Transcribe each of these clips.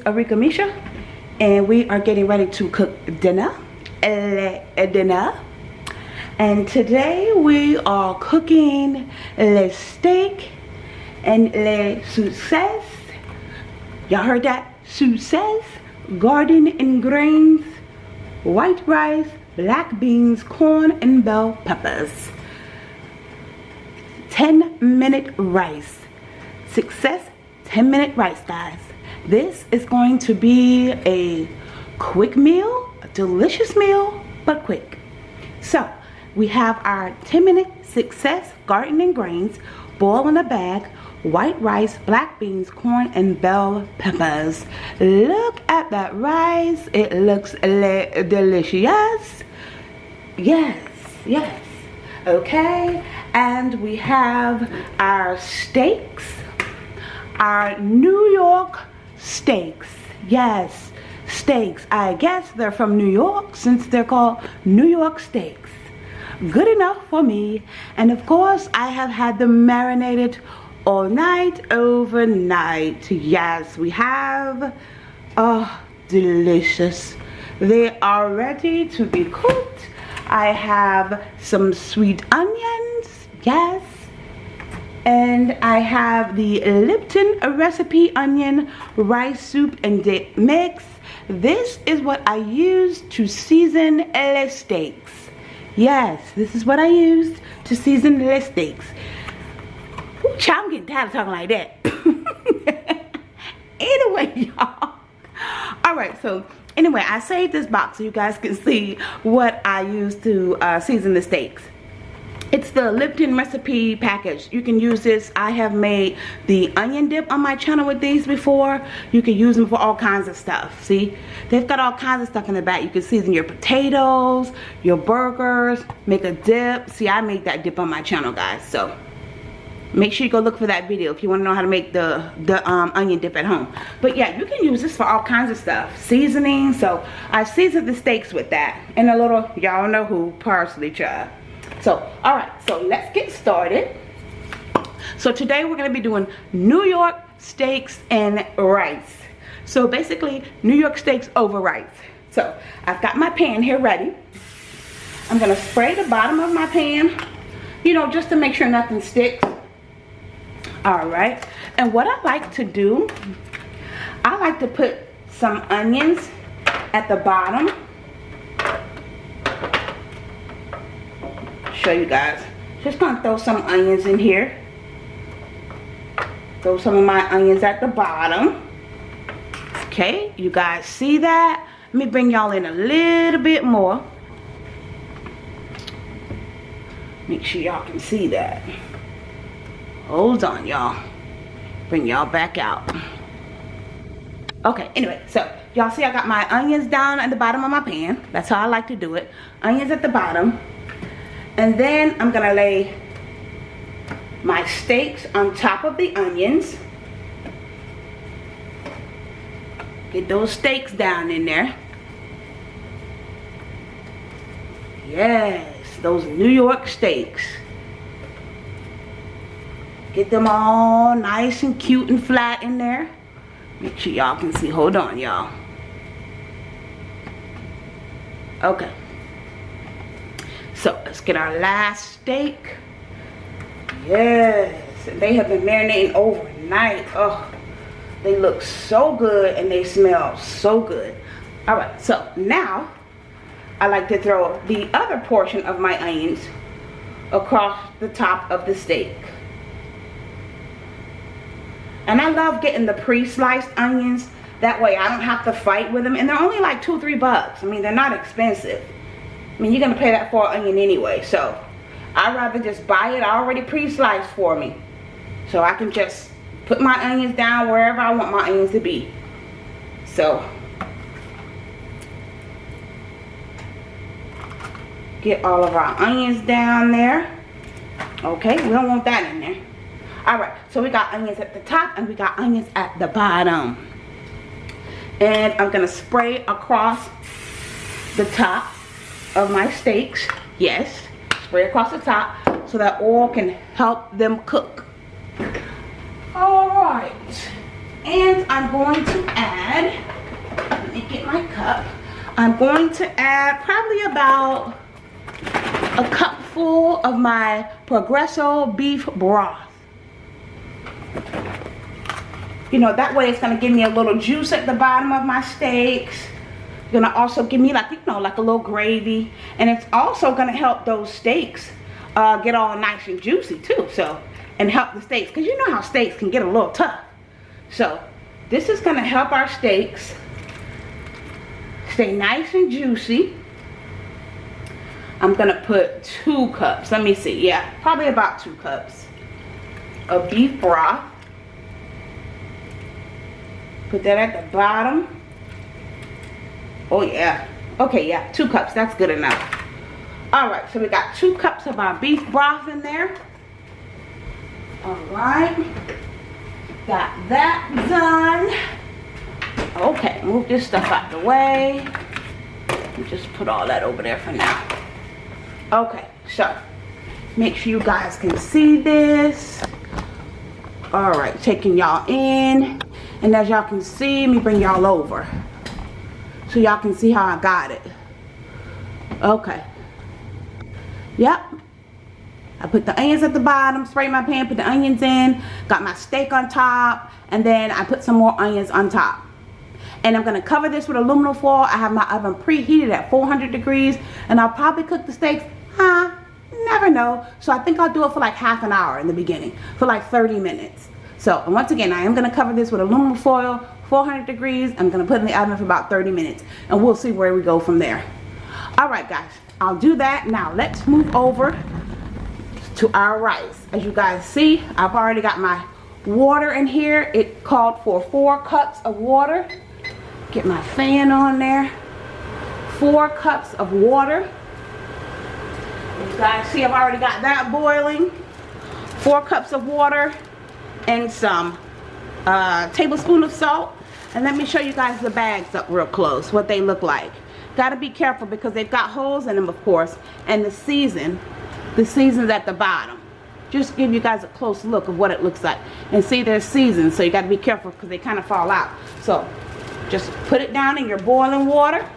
is Arika Misha and we are getting ready to cook dinner uh, dinner. And today we are cooking le steak and le success y'all heard that? Success garden and grains white rice black beans corn and bell peppers. 10 minute rice. Success 10 minute rice guys this is going to be a quick meal, a delicious meal, but quick. So, we have our 10 minute success garden and grains, boil in a bag, white rice, black beans, corn, and bell peppers. Look at that rice. It looks delicious. Yes, yes. Okay, and we have our steaks, our New York steaks. Yes, steaks. I guess they're from New York since they're called New York steaks. Good enough for me. And of course, I have had them marinated all night, overnight. Yes, we have. Oh, delicious. They are ready to be cooked. I have some sweet onions. Yes and I have the Lipton recipe onion rice soup and dip mix. This is what I use to season le steaks. Yes, this is what I used to season le steaks. Ooh, child, I'm getting tired of talking like that. anyway, y'all. Alright, so anyway, I saved this box so you guys can see what I use to uh, season the steaks it's the Lipton recipe package. You can use this. I have made the onion dip on my channel with these before. You can use them for all kinds of stuff. See, they've got all kinds of stuff in the back. You can season your potatoes, your burgers, make a dip. See, I made that dip on my channel, guys. So make sure you go look for that video if you want to know how to make the the um, onion dip at home but yeah you can use this for all kinds of stuff seasoning so i seasoned the steaks with that and a little y'all know who parsley chive so, all right, so let's get started. So today we're gonna be doing New York steaks and rice. So basically, New York steaks over rice. So I've got my pan here ready. I'm gonna spray the bottom of my pan, you know, just to make sure nothing sticks. All right, and what I like to do, I like to put some onions at the bottom show you guys. Just gonna throw some onions in here. Throw some of my onions at the bottom. Okay, you guys see that? Let me bring y'all in a little bit more. Make sure y'all can see that. Hold on, y'all. Bring y'all back out. Okay, anyway, so y'all see I got my onions down at the bottom of my pan. That's how I like to do it. Onions at the bottom and then I'm gonna lay my steaks on top of the onions. Get those steaks down in there. Yes those New York steaks. Get them all nice and cute and flat in there. Make sure y'all can see. Hold on y'all. Okay so let's get our last steak. Yes, they have been marinating overnight. Oh, they look so good and they smell so good. All right, so now I like to throw the other portion of my onions across the top of the steak. And I love getting the pre-sliced onions. That way I don't have to fight with them. And they're only like two, three bucks. I mean, they're not expensive. I mean, you're going to pay that for an onion anyway. So, I'd rather just buy it already pre-sliced for me. So, I can just put my onions down wherever I want my onions to be. So, get all of our onions down there. Okay, we don't want that in there. Alright, so we got onions at the top and we got onions at the bottom. And I'm going to spray across the top of my steaks. Yes, spray across the top so that oil can help them cook. All right. And I'm going to add, let me get my cup. I'm going to add probably about a cup full of my Progresso beef broth. You know, that way it's going to give me a little juice at the bottom of my steaks. Gonna also give me like, you know, like a little gravy. And it's also gonna help those steaks uh, get all nice and juicy too. So, and help the steaks. Because you know how steaks can get a little tough. So, this is gonna help our steaks stay nice and juicy. I'm gonna put two cups. Let me see. Yeah, probably about two cups of beef broth. Put that at the bottom. Oh yeah. Okay, yeah, two cups. That's good enough. Alright, so we got two cups of our beef broth in there. Alright. Got that done. Okay, move this stuff out the way. Just put all that over there for now. Okay, so make sure you guys can see this. Alright, taking y'all in. And as y'all can see, me bring y'all over so y'all can see how I got it. Okay. Yep. I put the onions at the bottom, sprayed my pan, put the onions in, got my steak on top, and then I put some more onions on top. And I'm going to cover this with aluminum foil. I have my oven preheated at 400 degrees, and I'll probably cook the steaks, huh, never know. So I think I'll do it for like half an hour in the beginning, for like 30 minutes. So once again, I am going to cover this with aluminum foil 400 degrees. I'm going to put in the oven for about 30 minutes. And we'll see where we go from there. Alright guys, I'll do that. Now let's move over to our rice. As you guys see, I've already got my water in here. It called for four cups of water. Get my fan on there. Four cups of water. You guys see I've already got that boiling. Four cups of water and some uh, tablespoon of salt and let me show you guys the bags up real close, what they look like. Got to be careful because they've got holes in them, of course. And the season, the season's at the bottom. Just give you guys a close look of what it looks like. And see, there's seasons, so you got to be careful because they kind of fall out. So, just put it down in your boiling water.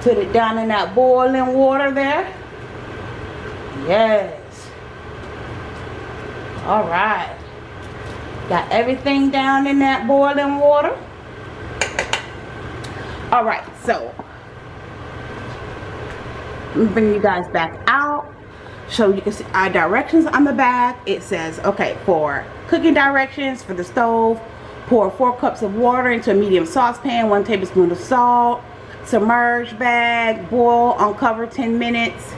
Put it down in that boiling water there. Yes. All right. Got everything down in that boiling water. All right, so bring you guys back out so you can see our directions on the back. It says, okay, for cooking directions for the stove, pour four cups of water into a medium saucepan, one tablespoon of salt, submerge bag, boil, uncover 10 minutes,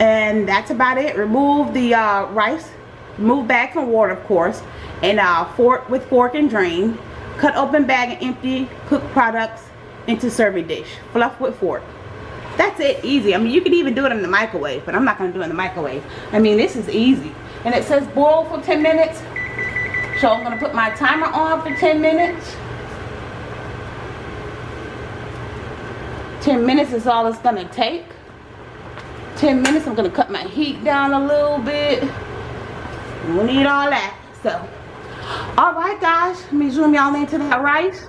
and that's about it. Remove the uh, rice Move back from water, of course. And uh, fork with fork and drain. Cut open bag and empty cooked products into serving dish. Fluff with fork. That's it, easy. I mean, you could even do it in the microwave, but I'm not going to do it in the microwave. I mean, this is easy. And it says boil for 10 minutes. So I'm going to put my timer on for 10 minutes. 10 minutes is all it's going to take. 10 minutes, I'm going to cut my heat down a little bit. We need all that. So, alright guys, let me zoom y'all into that rice.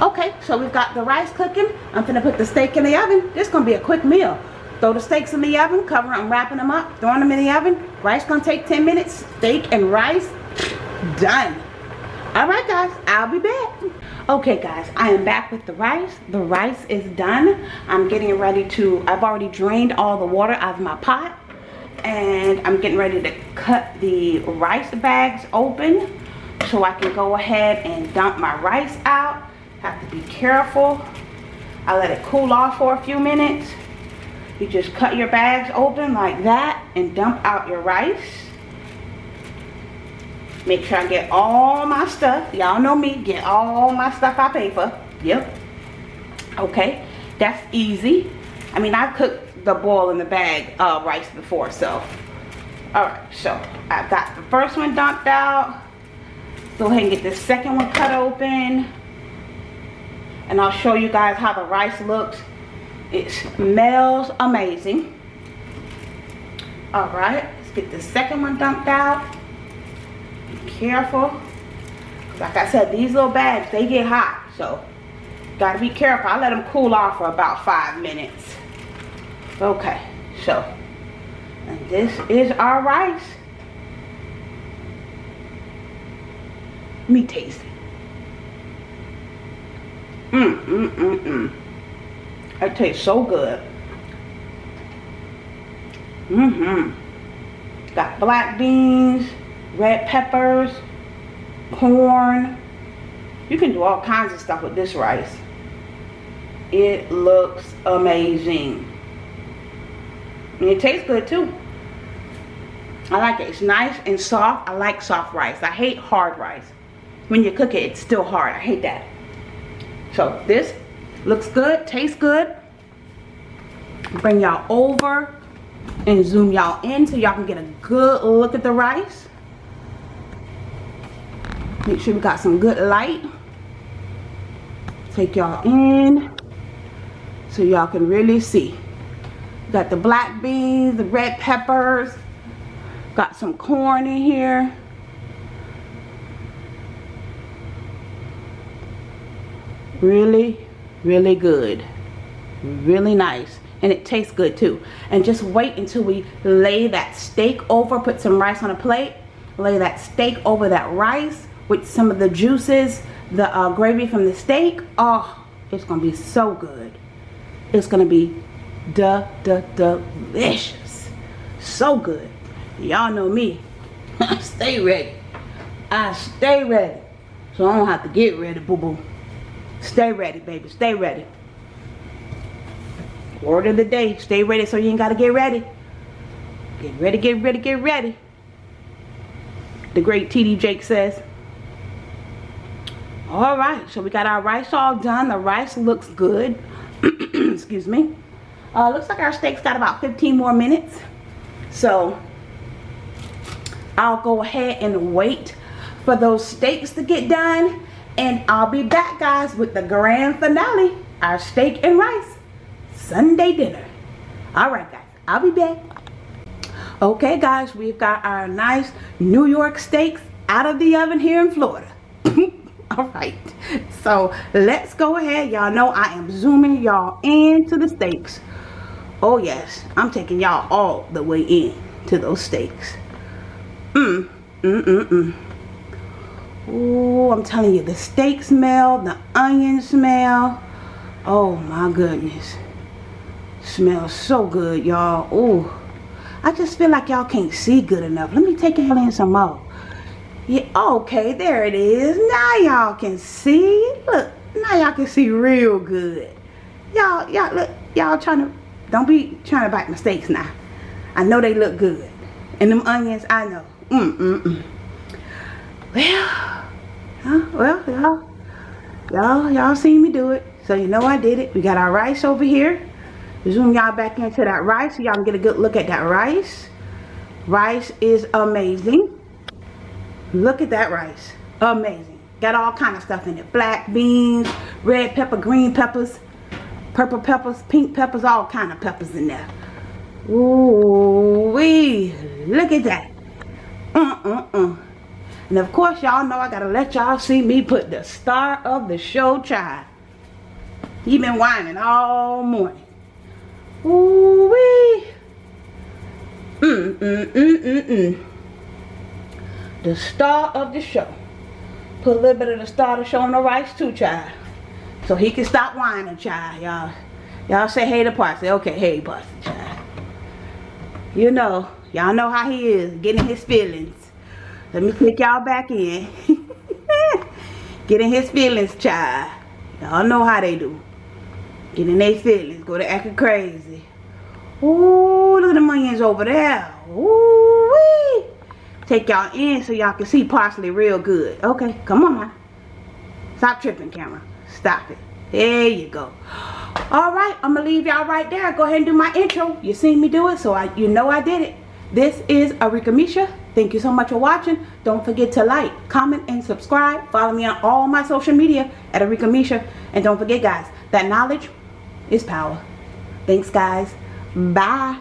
Okay, so we've got the rice cooking. I'm gonna put the steak in the oven. This gonna be a quick meal. Throw the steaks in the oven, cover them, wrapping them up, throwing them in the oven. Rice gonna take 10 minutes. Steak and rice, done. Alright guys, I'll be back. Okay guys, I am back with the rice. The rice is done. I'm getting ready to, I've already drained all the water out of my pot and I'm getting ready to cut the rice bags open so I can go ahead and dump my rice out. Have to be careful. I let it cool off for a few minutes. You just cut your bags open like that and dump out your rice. Make sure I get all my stuff. Y'all know me, get all my stuff I pay for. Yep. Okay, that's easy. I mean, I've cooked the boil in the bag uh, rice before. So, all right. So I've got the first one dumped out. Go ahead and get the second one cut open. And I'll show you guys how the rice looks. It smells amazing. All right. Let's get the second one dumped out. Be careful. Like I said, these little bags, they get hot. So, gotta be careful. I let them cool off for about five minutes. Okay, so, this is our rice. Let me taste it. Mmm, mmm, mmm, mmm. It tastes so good. Mm-hmm. Got black beans, red peppers, corn. You can do all kinds of stuff with this rice. It looks amazing. And it tastes good too. I like it. It's nice and soft. I like soft rice. I hate hard rice. When you cook it, it's still hard. I hate that. So this looks good, tastes good. Bring y'all over and zoom y'all in so y'all can get a good look at the rice. Make sure we got some good light. Take y'all in so y'all can really see. Got the black beans, the red peppers, got some corn in here. Really, really good. Really nice and it tastes good too and just wait until we lay that steak over put some rice on a plate lay that steak over that rice with some of the juices the uh, gravy from the steak oh it's gonna be so good it's gonna be da da delicious so good y'all know me stay ready I stay ready so I don't have to get ready boo boo stay ready baby stay ready Word of the day. Stay ready so you ain't got to get ready. Get ready, get ready, get ready. The great TD Jakes says. Alright, so we got our rice all done. The rice looks good. Excuse me. Uh, looks like our steak's got about 15 more minutes. So, I'll go ahead and wait for those steaks to get done. And I'll be back, guys, with the grand finale. Our steak and rice. Sunday dinner. All right, guys. I'll be back. Okay, guys. We've got our nice New York steaks out of the oven here in Florida. All right. So, let's go ahead. Y'all know I am zooming y'all into the steaks. Oh, yes. I'm taking y'all all the way in to those steaks. Mmm. Mmm, mmm, mmm. Oh, I'm telling you, the steak smell, the onion smell. Oh, my goodness. Smells so good, y'all. Oh, I just feel like y'all can't see good enough. Let me take y'all in some more. Yeah, okay, there it is. Now y'all can see. Look, now y'all can see real good. Y'all, y'all, look, y'all trying to, don't be trying to bite mistakes now. I know they look good. And them onions, I know. Mm, mm, mm. Well, huh, well, y'all, y'all, y'all seen me do it. So you know I did it. We got our rice over here zoom y'all back into that rice so y'all can get a good look at that rice rice is amazing look at that rice. Amazing. Got all kind of stuff in it. Black beans red pepper green peppers purple peppers pink peppers all kind of peppers in there. Ooh wee look at that. Uh uh uh and of course y'all know I gotta let y'all see me put the star of the show child. He been whining all morning. Ooh wee. Mm, mm, mm, mm, mm. The star of the show. Put a little bit of the star of the show on the rice too, child. So he can stop whining, child. Y'all y'all say hey to Parsley. Okay, hey Parsley, child. You know, y'all know how he is, getting his feelings. Let me take y'all back in. getting his feelings, child. Y'all know how they do. Getting their feelings. Go to acting crazy. Ooh, look at the onions over there. Ooh. Take y'all in so y'all can see parsley real good. Okay, come on now. Stop tripping, camera. Stop it. There you go. All right, I'm going to leave y'all right there. Go ahead and do my intro. You seen me do it, so I, you know I did it. This is Arika Misha. Thank you so much for watching. Don't forget to like, comment, and subscribe. Follow me on all my social media at Arika Misha. And don't forget, guys, that knowledge is power. Thanks, guys. Bye.